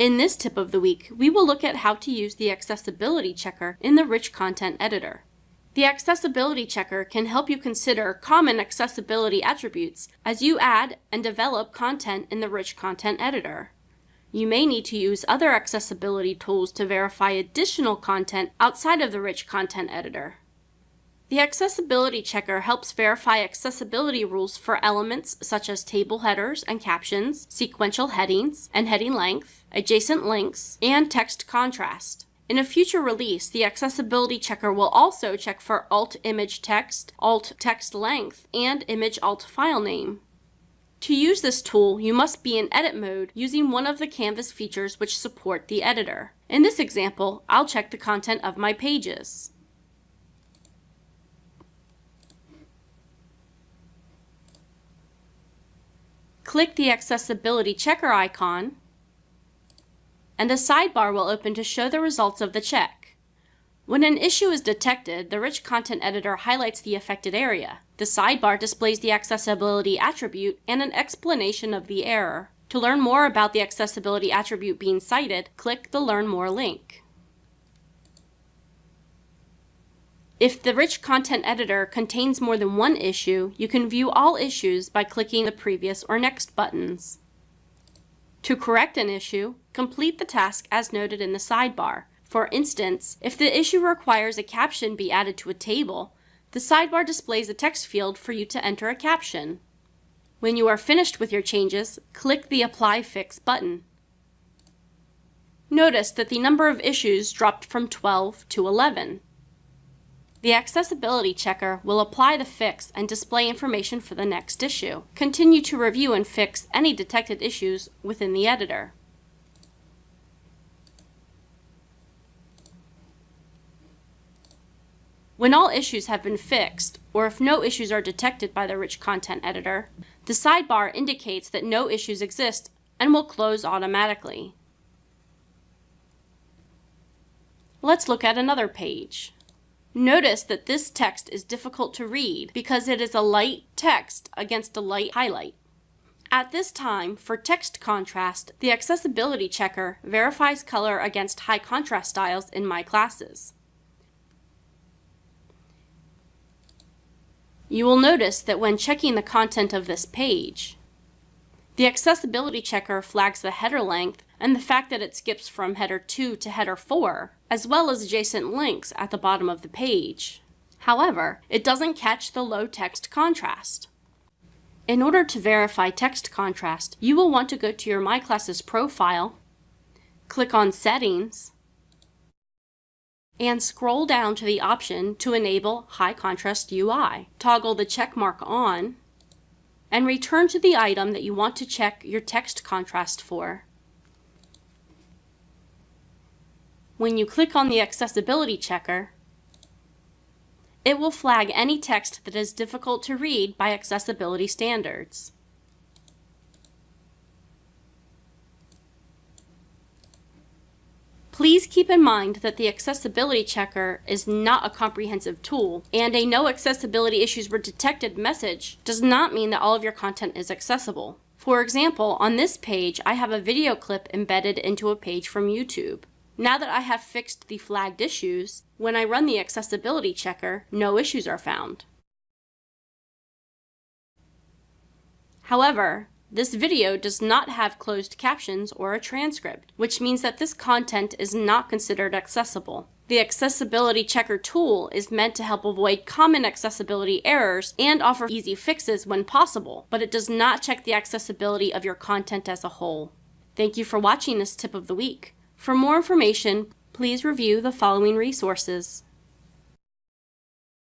In this tip of the week, we will look at how to use the accessibility checker in the Rich Content Editor. The accessibility checker can help you consider common accessibility attributes as you add and develop content in the Rich Content Editor. You may need to use other accessibility tools to verify additional content outside of the Rich Content Editor. The Accessibility Checker helps verify accessibility rules for elements such as table headers and captions, sequential headings and heading length, adjacent links, and text contrast. In a future release, the Accessibility Checker will also check for alt image text, alt text length, and image alt file name. To use this tool, you must be in edit mode using one of the Canvas features which support the editor. In this example, I'll check the content of my pages. Click the Accessibility Checker icon, and a sidebar will open to show the results of the check. When an issue is detected, the Rich Content Editor highlights the affected area. The sidebar displays the accessibility attribute and an explanation of the error. To learn more about the accessibility attribute being cited, click the Learn More link. If the Rich Content Editor contains more than one issue, you can view all issues by clicking the Previous or Next buttons. To correct an issue, complete the task as noted in the sidebar. For instance, if the issue requires a caption be added to a table, the sidebar displays a text field for you to enter a caption. When you are finished with your changes, click the Apply Fix button. Notice that the number of issues dropped from 12 to 11. The Accessibility Checker will apply the fix and display information for the next issue. Continue to review and fix any detected issues within the editor. When all issues have been fixed, or if no issues are detected by the Rich Content Editor, the sidebar indicates that no issues exist and will close automatically. Let's look at another page. Notice that this text is difficult to read because it is a light text against a light highlight. At this time, for text contrast, the Accessibility Checker verifies color against high contrast styles in my classes. You will notice that when checking the content of this page, the Accessibility Checker flags the header length and the fact that it skips from header 2 to header 4, as well as adjacent links at the bottom of the page. However, it doesn't catch the low text contrast. In order to verify text contrast, you will want to go to your My Classes profile, click on Settings, and scroll down to the option to enable High Contrast UI. Toggle the check mark on, and return to the item that you want to check your text contrast for. When you click on the accessibility checker, it will flag any text that is difficult to read by accessibility standards. Please keep in mind that the Accessibility Checker is not a comprehensive tool, and a No Accessibility Issues Were Detected message does not mean that all of your content is accessible. For example, on this page, I have a video clip embedded into a page from YouTube. Now that I have fixed the flagged issues, when I run the accessibility checker, no issues are found. However, this video does not have closed captions or a transcript, which means that this content is not considered accessible. The Accessibility Checker tool is meant to help avoid common accessibility errors and offer easy fixes when possible, but it does not check the accessibility of your content as a whole. Thank you for watching this tip of the week. For more information, please review the following resources.